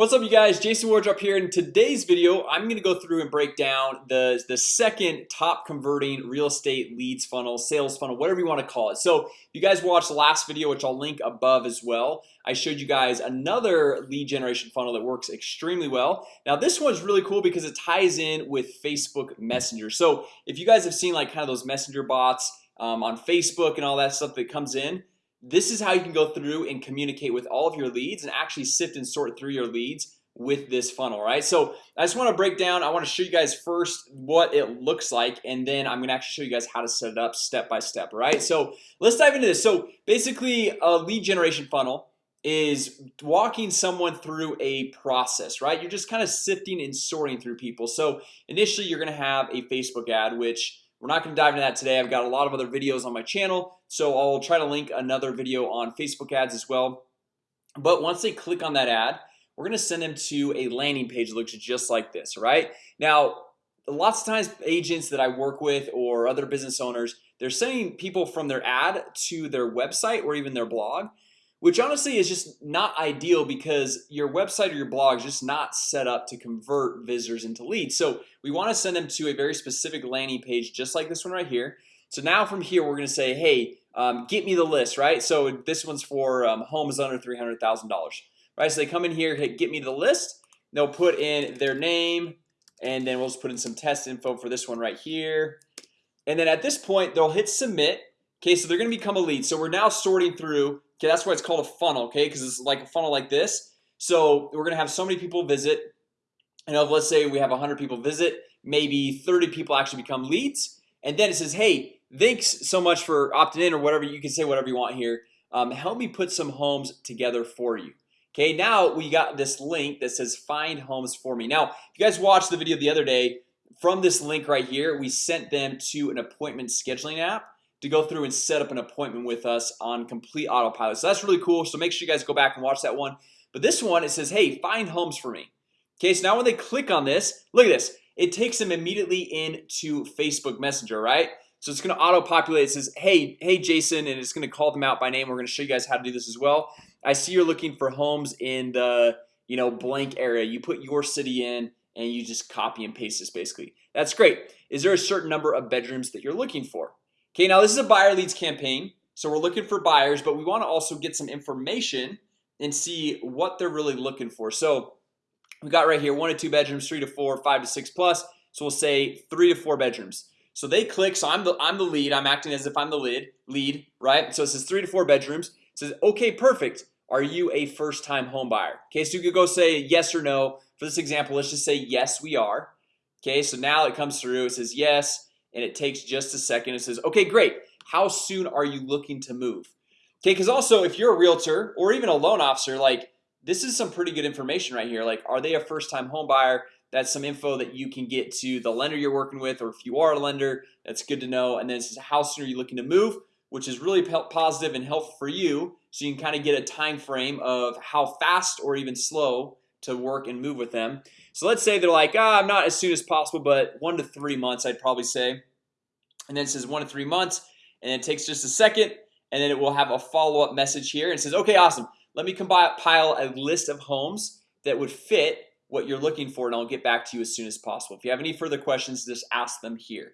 What's up you guys? Jason Wardrop here. In today's video I'm gonna go through and break down the the second top converting real estate leads funnel sales funnel whatever you want to call it. So if you guys watched the last video which I'll link above as well I showed you guys another lead generation funnel that works extremely well. Now this one's really cool because it ties in with Facebook Messenger. So if you guys have seen like kind of those messenger bots um, on Facebook and all that stuff that comes in this is how you can go through and communicate with all of your leads and actually sift and sort through your leads with this funnel right? So I just want to break down I want to show you guys first what it looks like and then I'm gonna actually show you guys how to set it up step by step right? So let's dive into this. So basically a lead generation funnel is walking someone through a process right? You're just kind of sifting and sorting through people. So initially you're gonna have a Facebook ad which we're not gonna dive into that today. I've got a lot of other videos on my channel So I'll try to link another video on Facebook ads as well. But once they click on that ad, we're gonna send them to a landing page that looks just like this right? Now Lots of times agents that I work with or other business owners They're sending people from their ad to their website or even their blog which honestly is just not ideal because your website or your blog is just not set up to convert visitors into leads. So we want to send them to a very specific landing page just like this one right here. So now from here we're gonna say hey um, get me the list right? So this one's for um, homes under $300,000 right? So they come in here hit get me the list. They'll put in their name and then we'll just put in some test info for this one right here. And then at this point they'll hit submit. Okay, so they're gonna become a lead. So we're now sorting through Okay, that's why it's called a funnel. Okay, because it's like a funnel like this. So we're gonna have so many people visit. And of let's say we have 100 people visit maybe 30 people actually become leads. And then it says hey Thanks so much for opting in or whatever you can say whatever you want here. Um, Help me put some homes together for you. Okay, now we got this link that says find homes for me. Now if you guys watched the video the other day from this link right here We sent them to an appointment scheduling app to go through and set up an appointment with us on complete autopilot. So that's really cool. So make sure you guys go back and watch that one. But this one it says hey find homes for me. Okay, so now when they click on this look at this. It takes them immediately into Facebook Messenger, right? So it's gonna auto-populate. It says hey hey Jason and it's gonna call them out by name. We're gonna show you guys how to do this as well. I see you're looking for homes in the you know blank area. You put your city in and you just copy and paste this basically. That's great. Is there a certain number of bedrooms that you're looking for Okay, now this is a buyer leads campaign So we're looking for buyers, but we want to also get some information and see what they're really looking for. So we got right here one to two bedrooms three to four five to six plus So we'll say three to four bedrooms. So they click so I'm the I'm the lead I'm acting as if I'm the lead lead right? So it says three to four bedrooms it says okay perfect. Are you a first-time home buyer? Okay, so you could go say yes or no. For this example Let's just say yes we are. Okay, so now it comes through it says yes and it takes just a second it says okay great. How soon are you looking to move? Okay because also if you're a realtor or even a loan officer like this is some pretty good information right here. Like are they a first-time home buyer? That's some info that you can get to the lender you're working with or if you are a lender that's good to know. And then it says how soon are you looking to move? which is really positive and helpful for you so you can kind of get a time frame of how fast or even slow to work and move with them. So let's say they're like oh, I'm not as soon as possible but one to three months I'd probably say. And then it says one to three months and it takes just a second and then it will have a follow-up message here and says okay awesome. Let me compile a list of homes that would fit what you're looking for and I'll get back to you as soon as possible. If you have any further questions just ask them here.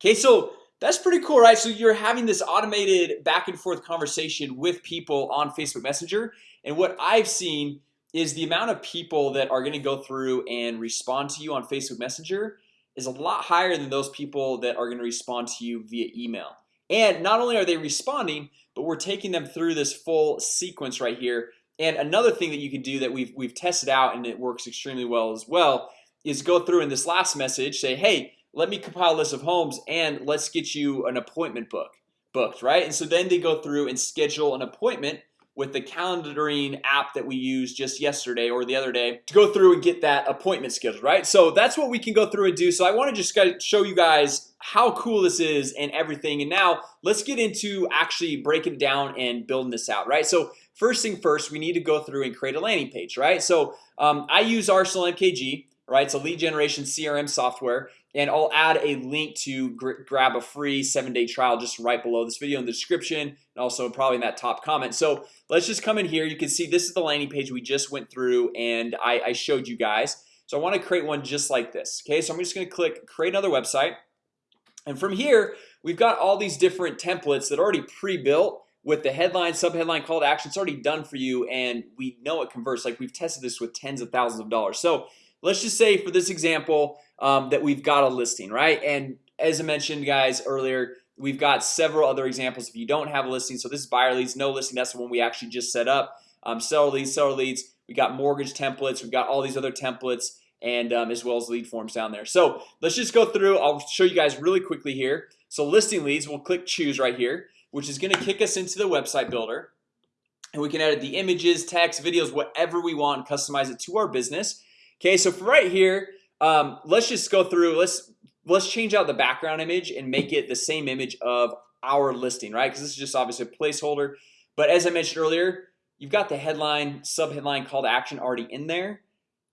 Okay so that's pretty cool right? So you're having this automated back and forth conversation with people on Facebook Messenger and what I've seen is the amount of people that are going to go through and respond to you on Facebook Messenger is a lot higher than those people that are going to respond to you via email. And not only are they responding but we're taking them through this full sequence right here. And another thing that you can do that we've we've tested out and it works extremely well as well is go through in this last message say hey let me compile a list of homes and let's get you an appointment book booked right? And so then they go through and schedule an appointment with the calendaring app that we used just yesterday or the other day to go through and get that appointment scheduled right? So that's what we can go through and do. So I want to just show you guys how cool this is and everything. And now let's get into actually breaking down and building this out right? So first thing first we need to go through and create a landing page right? So um, I use Arsenal MKG right? A lead generation CRM software and I'll add a link to gr grab a free seven-day trial just right below this video in the description and also probably in that top comment. So let's just come in here. You can see this is the landing page we just went through and I, I showed you guys. So I want to create one just like this Okay, so I'm just gonna click create another website. And from here we've got all these different templates that are already pre-built with the headline subheadline call to action. It's already done for you and we know it converts. Like we've tested this with tens of thousands of dollars. So let's just say for this example um, that we've got a listing right? And as I mentioned guys earlier We've got several other examples. If you don't have a listing So this is buyer leads no listing. That's the one we actually just set up. Um, seller leads seller leads. We got mortgage templates. We've got all these other templates and um, as well as lead forms down there. So let's just go through. I'll show you guys really quickly here. So listing leads we'll click choose right here, which is going to kick us into the website builder. And we can edit the images text videos whatever we want customize it to our business Okay, so right here um, let's just go through let's let's change out the background image and make it the same image of our listing right? Because this is just obviously a placeholder. But as I mentioned earlier you've got the headline sub headline call to action already in there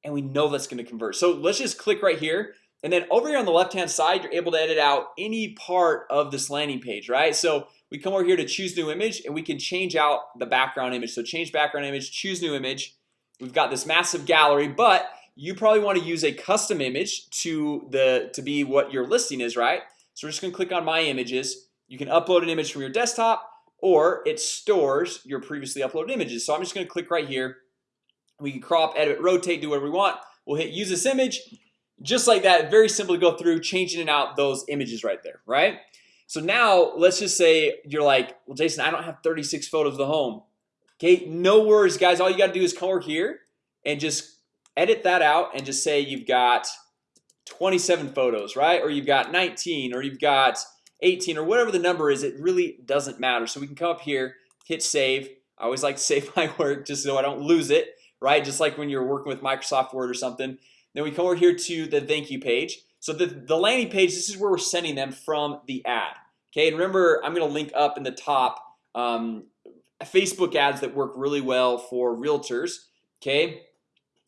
and we know that's going to convert. So let's just click right here and then over here on the left hand side you're able to edit out any part of this landing page right? So we come over here to choose new image and we can change out the background image. So change background image choose new image. We've got this massive gallery but you probably want to use a custom image to the to be what your listing is right? So we're just gonna click on my images. You can upload an image from your desktop or it stores your previously uploaded images. So I'm just gonna click right here. We can crop edit rotate do whatever we want. We'll hit use this image. Just like that very simple to go through changing out those images right there right? So now let's just say you're like well Jason I don't have 36 photos of the home. Okay, no worries guys. All you got to do is come over here and just edit that out and just say you've got 27 photos right? Or you've got 19 or you've got 18 or whatever the number is it really doesn't matter. So we can come up here hit save. I always like to save my work just so I don't lose it right? Just like when you're working with Microsoft Word or something. Then we come over here to the thank you page. So the, the landing page this is where we're sending them from the ad Okay, and remember I'm gonna link up in the top um, Facebook ads that work really well for realtors Okay,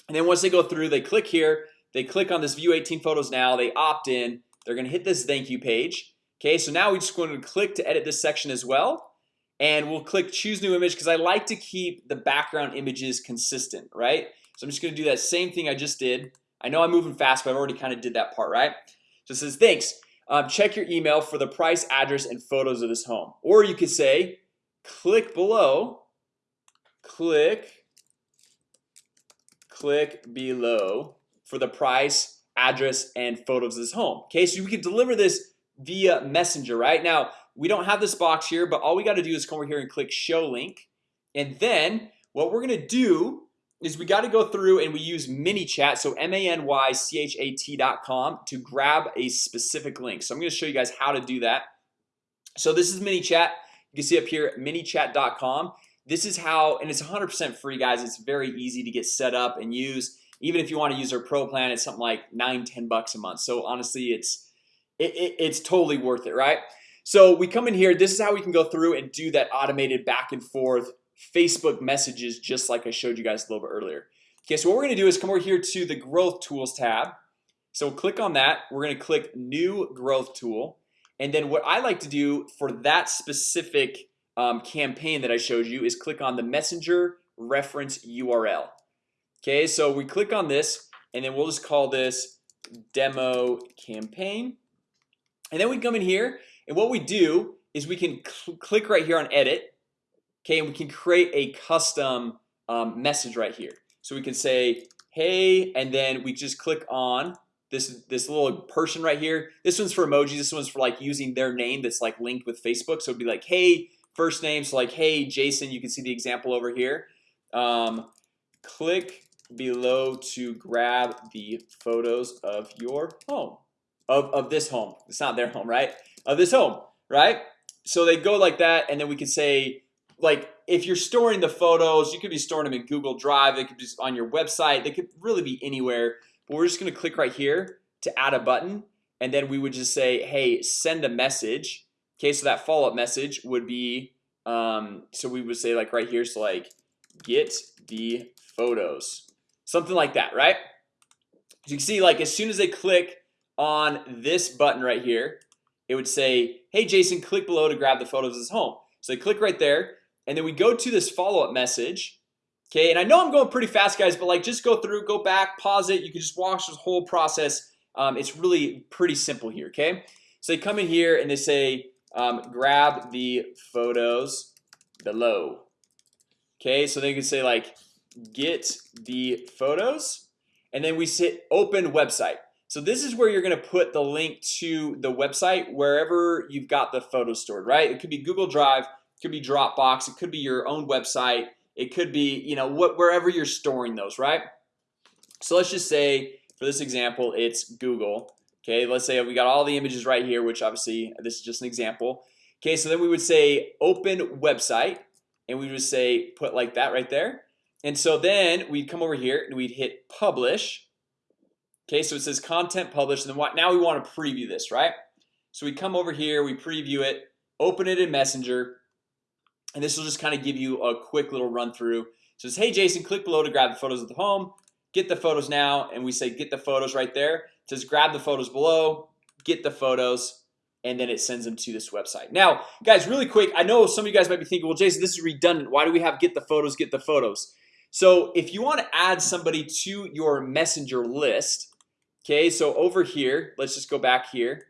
and then once they go through they click here. They click on this view 18 photos now. They opt in. They're gonna hit this thank you page. Okay, so now we just going to click to edit this section as well. And we'll click choose new image because I like to keep the background images consistent right? So I'm just gonna do that same thing I just did. I know I'm moving fast but I've already kind of did that part right? So it says thanks. Um, check your email for the price address and photos of this home. Or you could say click below click click below for the price address and photos of this home. Okay, so we can deliver this via messenger right? Now We don't have this box here, but all we got to do is come over here and click show link. And then what we're gonna do is we got to go through and we use ManyChat so m-a-n-y-c-h-a-t.com to grab a specific link. So I'm gonna show you guys how to do that. So this is ManyChat. You can see up here manychat.com this is how and it's 100% free guys. It's very easy to get set up and use. Even if you want to use our pro plan It's something like nine ten bucks a month. So honestly, it's it, it, it's totally worth it, right? So we come in here. This is how we can go through and do that automated back and forth Facebook messages just like I showed you guys a little bit earlier. Okay, so what we're gonna do is come over here to the growth tools tab. So we'll click on that. We're gonna click new growth tool. And then what I like to do for that specific um, campaign that I showed you is click on the messenger reference URL Okay, so we click on this and then we'll just call this demo campaign. And then we come in here and what we do is we can cl click right here on edit Okay, and we can create a custom um, message right here. So we can say hey and then we just click on this this little person right here. This one's for emojis. This one's for like using their name that's like linked with Facebook. So it'd be like hey first names like hey Jason you can see the example over here. Um, click below to grab the photos of your home of, of this home. It's not their home right? Of this home right? So they go like that and then we can say like if you're storing the photos you could be storing them in Google Drive They could be on your website they could really be anywhere. But we're just gonna click right here to add a button and then we would just say hey send a message Okay, so that follow-up message would be um, so we would say like right here so like get the photos. Something like that right? As you can see like as soon as they click on this button right here It would say hey Jason click below to grab the photos his home. So they click right there and then we go to this follow-up message Okay, and I know I'm going pretty fast guys But like just go through go back pause it. You can just watch this whole process. Um, It's really pretty simple here. Okay, so they come in here and they say um, grab the photos below. Okay, so they can say like get the photos and then we sit open website. So this is where you're gonna put the link to the website wherever you've got the photos stored right? It could be Google Drive it could be Dropbox It could be your own website It could be you know what wherever you're storing those right? So let's just say for this example, it's Google Okay, let's say we got all the images right here, which obviously this is just an example. Okay, so then we would say open website and we would say put like that right there. And so then we'd come over here and we'd hit publish. Okay, so it says content published and then what now we want to preview this right? So we come over here we preview it open it in messenger and this will just kind of give you a quick little run-through it says hey Jason click below to grab the photos of the home. Get the photos now and we say get the photos right there says grab the photos below get the photos and then it sends them to this website. Now guys really quick I know some of you guys might be thinking well Jason this is redundant. Why do we have get the photos get the photos? So if you want to add somebody to your messenger list Okay, so over here, let's just go back here.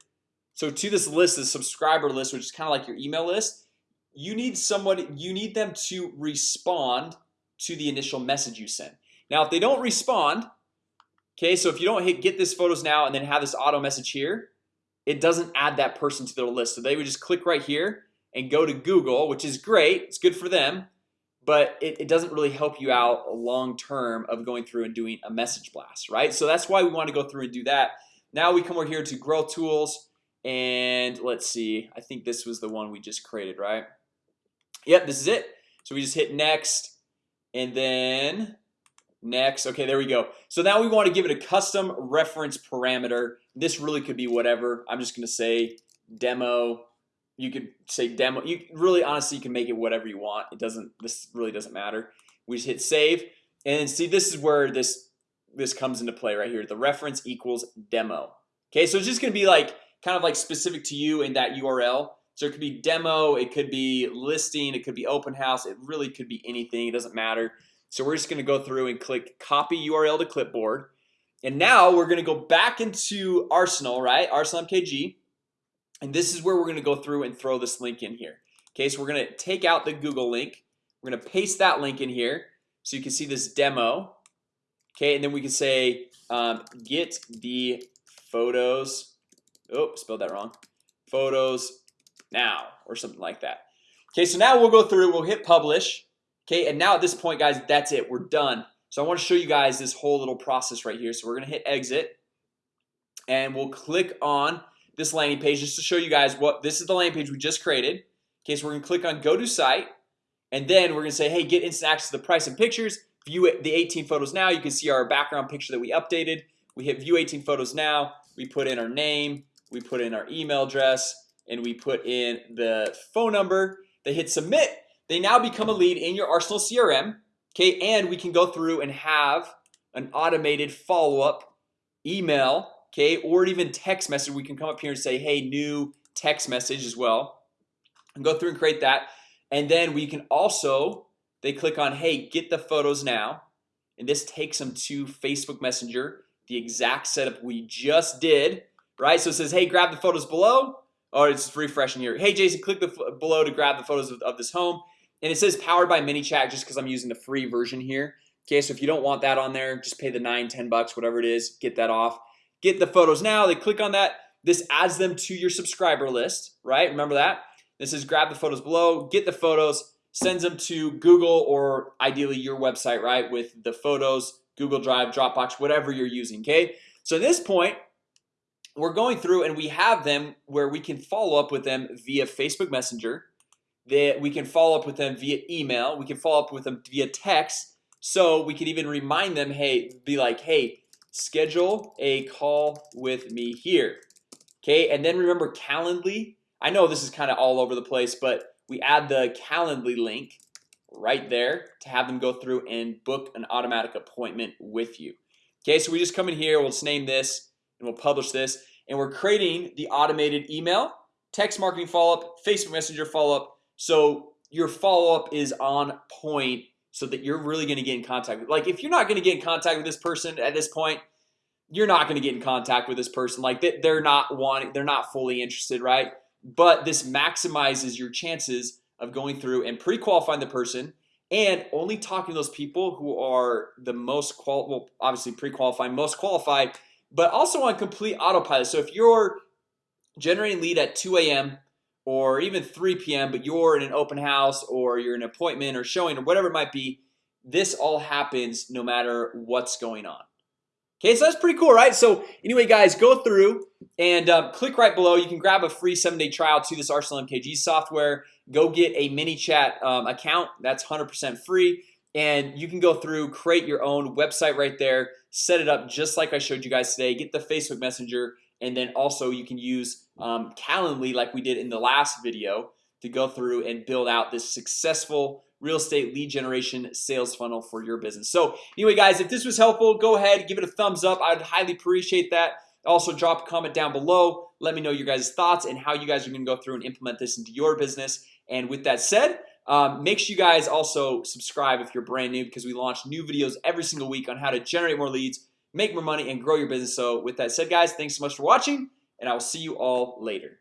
So to this list the subscriber list, which is kind of like your email list You need someone you need them to respond to the initial message you send now if they don't respond Okay, so if you don't hit get this photos now and then have this auto message here It doesn't add that person to their list. So they would just click right here and go to Google, which is great. It's good for them but it, it doesn't really help you out long-term of going through and doing a message blast right? So that's why we want to go through and do that. Now we come over here to grow tools and let's see I think this was the one we just created right? Yep, this is it. So we just hit next and then next. Okay there we go. So now we want to give it a custom reference parameter. This really could be whatever. I'm just gonna say demo. You could say demo. You really honestly you can make it whatever you want. It doesn't this really doesn't matter. We just hit save. And see this is where this this comes into play right here. The reference equals demo. Okay, so it's just gonna be like kind of like specific to you in that URL So it could be demo it could be listing it could be open house It really could be anything it doesn't matter So we're just gonna go through and click copy URL to clipboard. And now we're gonna go back into Arsenal right? Arsenal MKG and this is where we're gonna go through and throw this link in here. Okay, so we're gonna take out the Google link. We're gonna paste that link in here so you can see this demo. Okay, and then we can say um, get the photos. Oh spelled that wrong. Photos now or something like that. Okay, so now we'll go through we'll hit publish Okay, and now at this point guys, that's it. We're done. So I want to show you guys this whole little process right here. So we're gonna hit exit and we'll click on this landing page just to show you guys what this is the landing page we just created. Okay, so we're gonna click on go to site and then we're gonna say hey get instant access to the price and pictures. View it the 18 photos now. You can see our background picture that we updated. We hit view 18 photos now. We put in our name we put in our email address and we put in the phone number they hit submit they now become a lead in your Arsenal CRM Okay, and we can go through and have an automated follow-up email Okay, or even text message. We can come up here and say hey new text message as well and go through and create that. And then we can also they click on hey get the photos now and this takes them to Facebook Messenger the exact setup we just did right? So it says hey grab the photos below or it's refreshing here Hey Jason click the below to grab the photos of, of this home and it says powered by ManyChat just because I'm using the free version here. Okay, so if you don't want that on there just pay the nine ten bucks whatever it is get that off. Get the photos now they click on that. This adds them to your subscriber list right? Remember that? This is grab the photos below get the photos sends them to Google or ideally your website right with the photos Google Drive Dropbox whatever you're using okay? So at this point we're going through and we have them where we can follow up with them via Facebook Messenger that we can follow up with them via email we can follow up with them via text so we can even remind them hey be like hey schedule a call with me here. Okay, and then remember Calendly. I know this is kind of all over the place, but we add the Calendly link right there to have them go through and book an automatic appointment with you. Okay, so we just come in here We'll just name this and we'll publish this and we're creating the automated email text marketing follow-up Facebook Messenger follow-up So your follow-up is on point so that you're really going to get in contact with like if you're not going to get in contact with this person at this point You're not going to get in contact with this person like they're not wanting they're not fully interested, right? But this maximizes your chances of going through and pre-qualifying the person and only talking to those people who are the most qual well obviously pre-qualifying most qualified but also on complete autopilot so if you're generating lead at 2 a.m or even 3 p.m but you're in an open house or you're in an appointment or showing or whatever it might be this all happens no matter what's going on. Okay, so that's pretty cool, right? So anyway, guys, go through and uh, click right below. You can grab a free seven-day trial to this Arsenal MKG software. Go get a ManyChat um, account. That's 100% free. And you can go through create your own website right there Set it up just like I showed you guys today get the Facebook Messenger and then also you can use um, Calendly like we did in the last video to go through and build out this successful real estate lead generation sales funnel for your business. So anyway guys if this was helpful go ahead give it a thumbs up. I'd highly appreciate that. Also drop a comment down below. Let me know your guys thoughts and how you guys are gonna go through and implement this into your business. And with that said um, make sure you guys also subscribe if you're brand new because we launch new videos every single week on how to generate more leads make more money and grow your business. So with that said guys, thanks so much for watching and I will see you all later